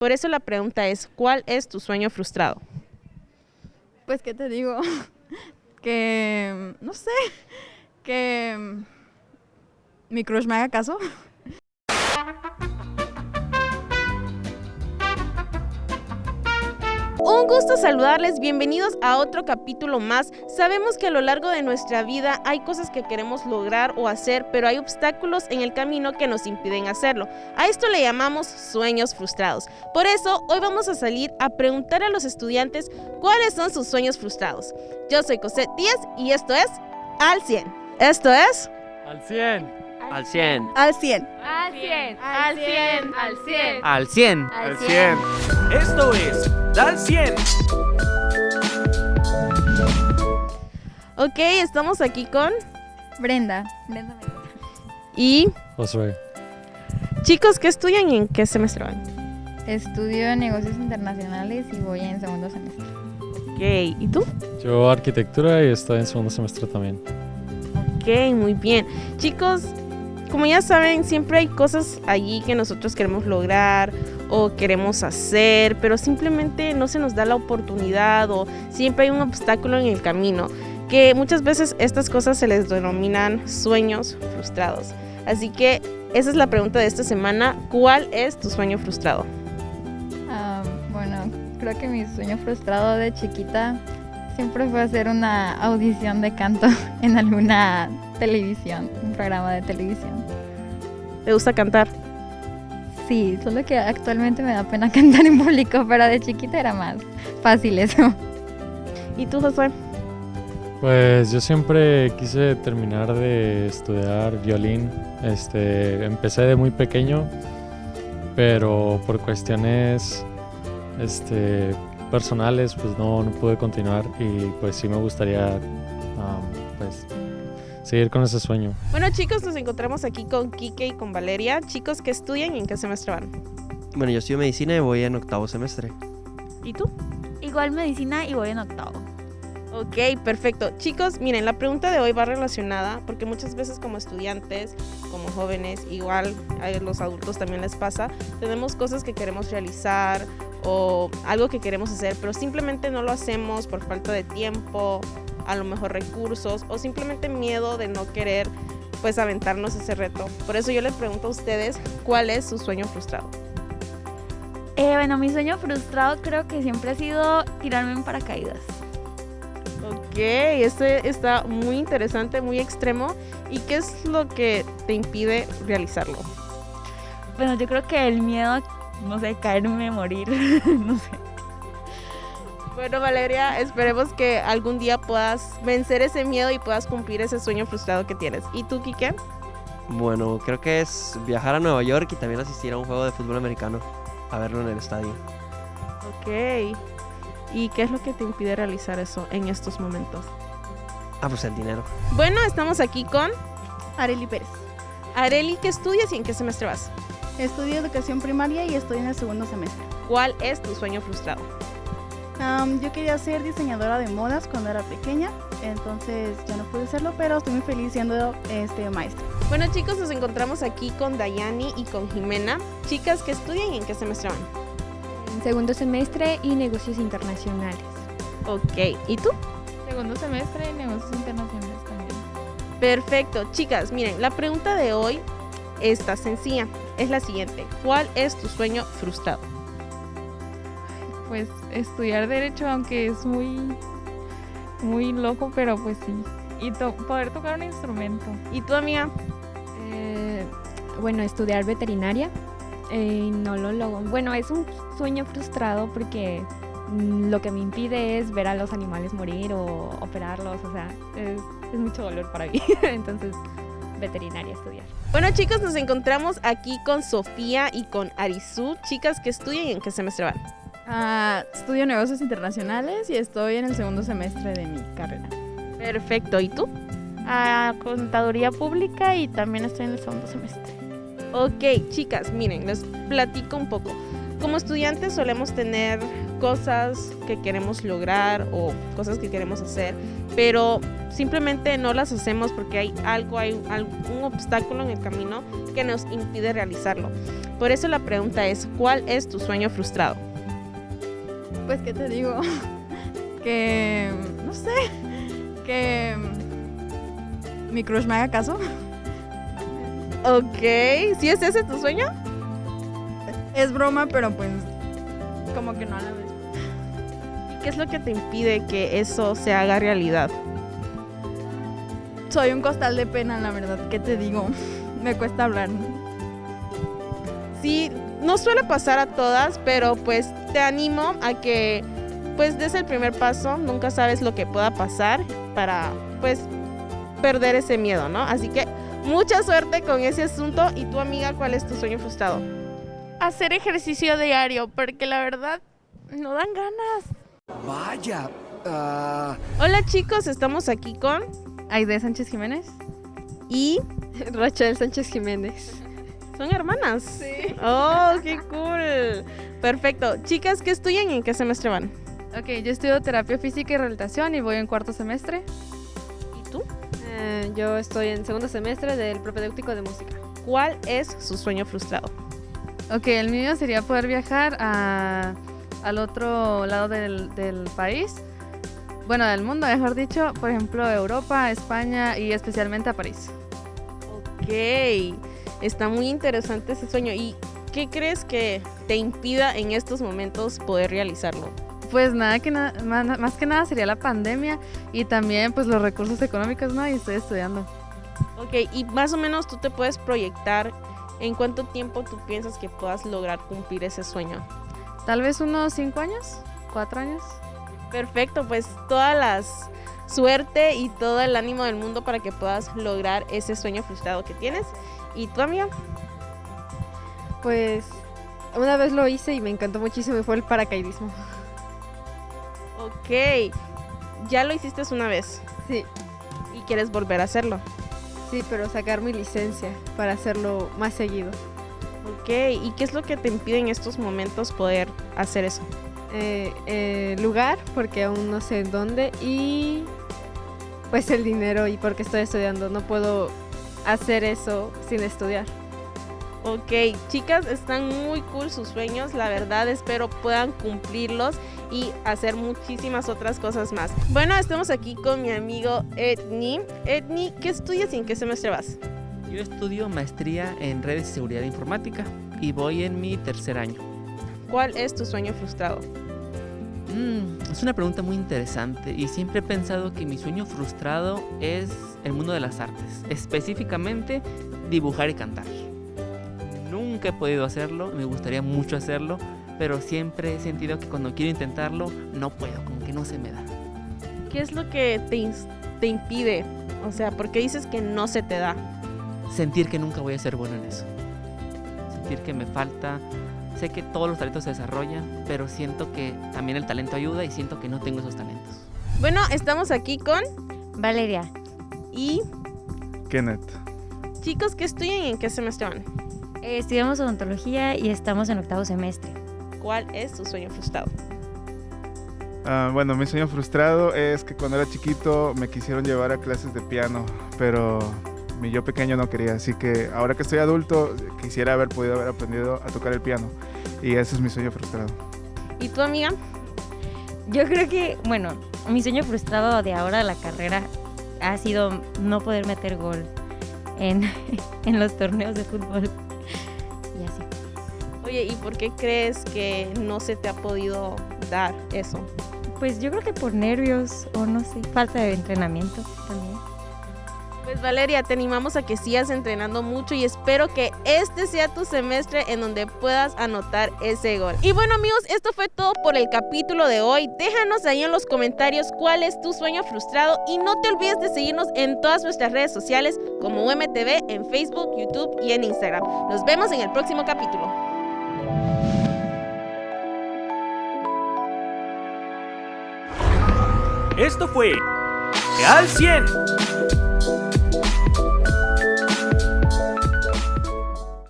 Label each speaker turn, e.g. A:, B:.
A: Por eso la pregunta es, ¿cuál es tu sueño frustrado?
B: Pues, ¿qué te digo? que, no sé, que mi crush me haga caso.
A: Un gusto saludarles, bienvenidos a otro capítulo más. Sabemos que a lo largo de nuestra vida hay cosas que queremos lograr o hacer, pero hay obstáculos en el camino que nos impiden hacerlo. A esto le llamamos sueños frustrados. Por eso, hoy vamos a salir a preguntar a los estudiantes cuáles son sus sueños frustrados. Yo soy Cosette Díaz y esto es Al 100. Esto es...
C: Al 100.
D: Al 100.
B: Al 100.
E: Al 100. Al 100. Al 100.
D: Al 100.
E: Al
C: 100.
F: Esto es Dal 100.
A: Ok, estamos aquí con...
B: Brenda. Brenda Mendoza.
A: Y
C: Josué.
A: chicos, ¿qué estudian y en qué semestre van?
B: Estudio negocios internacionales y voy en segundo semestre.
A: Ok, ¿y tú?
C: Yo arquitectura y estoy en segundo semestre también.
A: Ok, muy bien. Chicos, como ya saben, siempre hay cosas allí que nosotros queremos lograr o queremos hacer, pero simplemente no se nos da la oportunidad o siempre hay un obstáculo en el camino, que muchas veces estas cosas se les denominan sueños frustrados. Así que esa es la pregunta de esta semana, ¿cuál es tu sueño frustrado?
B: Ah, bueno, creo que mi sueño frustrado de chiquita siempre fue hacer una audición de canto en alguna televisión, un programa de televisión.
A: ¿Te gusta cantar?
B: Sí, solo que actualmente me da pena cantar en público, pero de chiquita era más fácil eso.
A: ¿Y tú, Josué?
C: Pues yo siempre quise terminar de estudiar violín. Este, empecé de muy pequeño, pero por cuestiones este, personales pues no, no pude continuar y pues sí me gustaría um, pues seguir con ese sueño.
A: Bueno chicos, nos encontramos aquí con Kike y con Valeria. Chicos, ¿qué estudian y en qué semestre van?
D: Bueno, yo estudio medicina y voy en octavo semestre.
A: ¿Y tú?
E: Igual medicina y voy en octavo.
A: Ok, perfecto. Chicos, miren, la pregunta de hoy va relacionada porque muchas veces como estudiantes, como jóvenes, igual a los adultos también les pasa, tenemos cosas que queremos realizar o algo que queremos hacer, pero simplemente no lo hacemos por falta de tiempo, a lo mejor recursos o simplemente miedo de no querer pues aventarnos ese reto. Por eso yo les pregunto a ustedes, ¿cuál es su sueño frustrado?
E: Eh, bueno, mi sueño frustrado creo que siempre ha sido tirarme en paracaídas.
A: Ok, este está muy interesante, muy extremo. ¿Y qué es lo que te impide realizarlo?
E: Bueno, yo creo que el miedo, no sé, caerme, morir, no sé.
A: Bueno, Valeria, esperemos que algún día puedas vencer ese miedo y puedas cumplir ese sueño frustrado que tienes. ¿Y tú, Kike?
D: Bueno, creo que es viajar a Nueva York y también asistir a un juego de fútbol americano, a verlo en el estadio.
A: Ok. ¿Y qué es lo que te impide realizar eso en estos momentos?
D: Ah, pues el dinero.
A: Bueno, estamos aquí con
B: Areli Pérez.
A: Areli. ¿Qué estudias y en qué semestre vas?
B: Estudio educación primaria y estoy en el segundo semestre.
A: ¿Cuál es tu sueño frustrado?
B: Yo quería ser diseñadora de modas cuando era pequeña, entonces ya no pude serlo, pero estoy muy feliz siendo este, maestra.
A: Bueno, chicos, nos encontramos aquí con Dayani y con Jimena. Chicas, ¿qué estudian y en qué semestre van?
G: En segundo semestre y negocios internacionales.
A: Ok. ¿Y tú?
B: Segundo semestre y negocios internacionales también.
A: Perfecto, chicas, miren, la pregunta de hoy está sencilla. Es la siguiente. ¿Cuál es tu sueño frustrado?
H: pues estudiar derecho, aunque es muy, muy loco, pero pues sí. Y to- poder tocar un instrumento.
A: ¿Y tú, amiga?
G: Eh, bueno, estudiar veterinaria. eh, no lo logro. Bueno, es un sueño frustrado porque lo que me impide es ver a los animales morir o operarlos. O sea, es, es mucho dolor para mí. Entonces, veterinaria estudiar.
A: Bueno, chicos, nos encontramos aquí con Sofía y con Arizú. Chicas, ¿qué estudian y en qué semestre van?
B: Ah, estudio negocios internacionales y estoy en el segundo semestre de mi carrera.
A: Perfecto, ¿y tú?
H: A contaduría pública y también estoy en el segundo semestre.
A: Ok, chicas, miren, les platico un poco. Como estudiantes solemos tener cosas que queremos lograr o cosas que queremos hacer, pero simplemente no las hacemos porque hay algo, hay algún obstáculo en el camino que nos impide realizarlo. Por eso la pregunta es, ¿cuál es tu sueño frustrado?
B: Pues, ¿qué te digo? que, no sé, que mi crush me haga caso.
A: Ok, ¿sí es ese tu sueño?
B: Es broma, pero pues como que no a la vez.
A: ¿Y qué es lo que te impide que eso se haga realidad?
B: Soy un costal de pena, la verdad, ¿qué te digo? Me cuesta hablar.
A: Sí, no suele pasar a todas, pero pues te animo a que pues des el primer paso, nunca sabes lo que pueda pasar para pues perder ese miedo, ¿no? Así que mucha suerte con ese asunto y tu amiga, ¿cuál es tu sueño frustrado?
H: Hacer ejercicio diario, porque la verdad no dan ganas.
F: Vaya. ah,
A: Hola chicos, estamos aquí con
I: Aide Sánchez Jiménez.
A: y
I: Rachel Sánchez Jiménez.
A: son hermanas. Sí. Oh, qué cool. Perfecto. Chicas, ¿qué estudian y en qué semestre van?
I: Ok, yo estudio terapia física y rehabilitación y voy en cuarto semestre.
A: ¿Y tú?
I: Eh, yo estoy en segundo semestre del propedéutico de música.
A: ¿Cuál es su sueño frustrado?
I: Ok, el mío sería poder viajar a- al otro lado del, del país. Bueno, del mundo, mejor dicho. Por ejemplo, Europa, España y especialmente a París.
A: Ok, está muy interesante ese sueño. ¿Y qué crees que te impida en estos momentos poder realizarlo?
I: Pues nada que nada, más, más que nada sería la pandemia y también pues los recursos económicos, ¿no? Y estoy estudiando.
A: Ok, y más o menos tú te puedes proyectar en cuánto tiempo tú piensas que puedas lograr cumplir ese sueño.
I: Tal vez unos cinco años, cuatro años.
A: Perfecto, pues toda la suerte y todo el ánimo del mundo para que puedas lograr ese sueño frustrado que tienes. ¿Y tu amiga?
J: Pues una vez lo hice y me encantó muchísimo y fue el paracaidismo.
A: Ok, ya lo hiciste una vez
J: Sí,
A: y quieres volver a hacerlo.
J: sí, pero sacar mi licencia para hacerlo más seguido.
A: Ok, ¿y qué es lo que te impide en estos momentos poder hacer eso?
J: Eh, eh, lugar, porque aún no sé en dónde, y pues el dinero y porque estoy estudiando. No puedo hacer eso sin estudiar.
A: Ok, chicas, están muy cool sus sueños, la verdad espero puedan cumplirlos y hacer muchísimas otras cosas más. Bueno, estamos aquí con mi amigo Edni. Edni, ¿qué estudias y en qué semestre vas?
K: Yo estudio maestría en redes y seguridad informática y voy en mi tercer año.
A: ¿Cuál es tu sueño frustrado?
K: Mm, es una pregunta muy interesante y siempre he pensado que mi sueño frustrado es el mundo de las artes, específicamente dibujar y cantar. Nunca he podido hacerlo, me gustaría mucho hacerlo, pero siempre he sentido que cuando quiero intentarlo no puedo, como que no se me da.
A: ¿Qué es lo que te, te impide? O sea, ¿por qué dices que no se te da?
K: Sentir que nunca voy a ser bueno en eso. Sentir que me falta. Sé que todos los talentos se desarrollan, pero siento que también el talento ayuda y siento que no tengo esos talentos.
A: Bueno, estamos aquí con
L: Valeria,
A: y
M: Kenneth.
A: chicos que estudian y en qué semestre van.
L: eh, estudiamos odontología y estamos en octavo semestre.
A: ¿Cuál es tu sueño frustrado?
M: Ah, bueno, mi sueño frustrado es que cuando era chiquito me quisieron llevar a clases de piano, pero mi yo pequeño no quería, así que ahora que estoy adulto quisiera haber podido haber aprendido a tocar el piano y ese es mi sueño frustrado.
A: ¿Y tu amiga?
L: Yo creo que, bueno, mi sueño frustrado de ahora de la carrera ha sido no poder meter gol en, en los torneos de fútbol. Y así.
A: Oye, ¿y por qué crees que no se te ha podido dar eso?
L: Pues yo creo que por nervios o no sé, falta de entrenamiento también.
A: Pues Valeria, te animamos a que sigas entrenando mucho y espero que este sea tu semestre en donde puedas anotar ese gol. Y bueno amigos, esto fue todo por el capítulo de hoy. Déjanos ahí en los comentarios cuál es tu sueño frustrado y no te olvides de seguirnos en todas nuestras redes sociales como UMTV en Facebook, YouTube y en Instagram. Nos vemos en el próximo capítulo.
F: Esto fue Al 100.